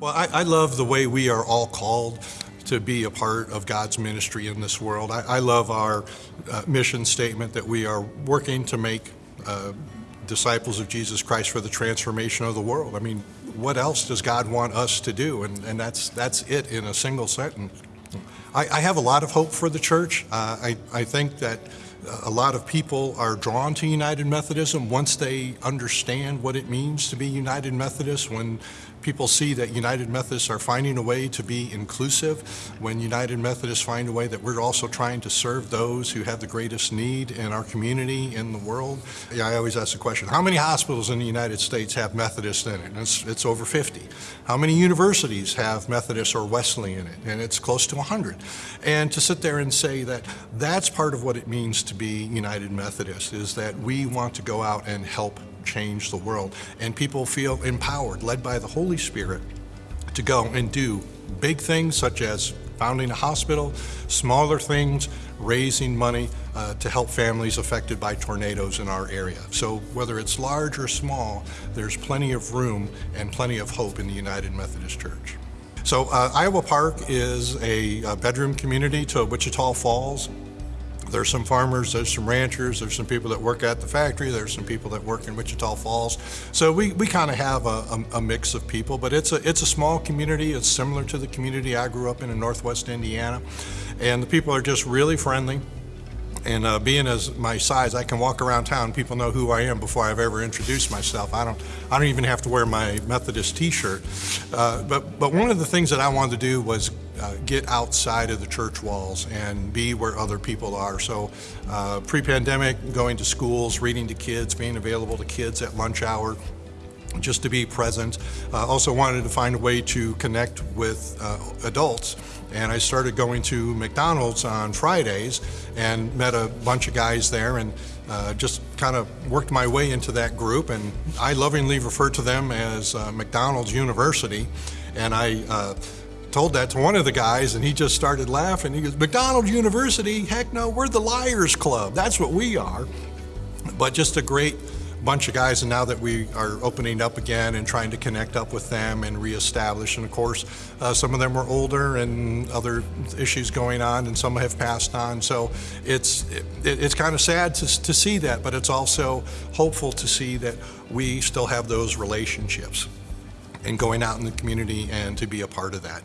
Well, I, I love the way we are all called to be a part of God's ministry in this world. I, I love our uh, mission statement that we are working to make uh, disciples of Jesus Christ for the transformation of the world. I mean, what else does God want us to do? And, and that's, that's it in a single sentence. I, I have a lot of hope for the church. Uh, I, I think that a lot of people are drawn to United Methodism once they understand what it means to be United Methodist, when people see that United Methodists are finding a way to be inclusive, when United Methodists find a way that we're also trying to serve those who have the greatest need in our community, in the world. Yeah, I always ask the question, how many hospitals in the United States have Methodists in it? And it's, it's over 50. How many universities have Methodist or Wesley in it? And it's close to 100. And to sit there and say that that's part of what it means to be United Methodist, is that we want to go out and help change the world. And people feel empowered, led by the Holy Spirit, to go and do big things such as founding a hospital, smaller things, raising money uh, to help families affected by tornadoes in our area. So whether it's large or small, there's plenty of room and plenty of hope in the United Methodist Church. So uh, Iowa Park is a, a bedroom community to Wichita Falls. There's some farmers, there's some ranchers, there's some people that work at the factory, there's some people that work in Wichita Falls. So we, we kind of have a, a, a, mix of people, but it's a, it's a small community. It's similar to the community I grew up in in Northwest Indiana. And the people are just really friendly. And uh, being as my size, I can walk around town. People know who I am before I've ever introduced myself. I don't, I don't even have to wear my Methodist T-shirt. Uh, but, but one of the things that I wanted to do was uh, get outside of the church walls and be where other people are. So uh, pre-pandemic, going to schools, reading to kids, being available to kids at lunch hour, just to be present. Uh, also wanted to find a way to connect with uh, adults and I started going to McDonald's on Fridays and met a bunch of guys there and uh, just kind of worked my way into that group and I lovingly refer to them as uh, McDonald's University and I uh, told that to one of the guys and he just started laughing. He goes, McDonald's University? Heck no, we're the Liars Club. That's what we are. But just a great bunch of guys and now that we are opening up again and trying to connect up with them and reestablish and of course uh, some of them were older and other issues going on and some have passed on so it's it, it's kind of sad to, to see that but it's also hopeful to see that we still have those relationships and going out in the community and to be a part of that.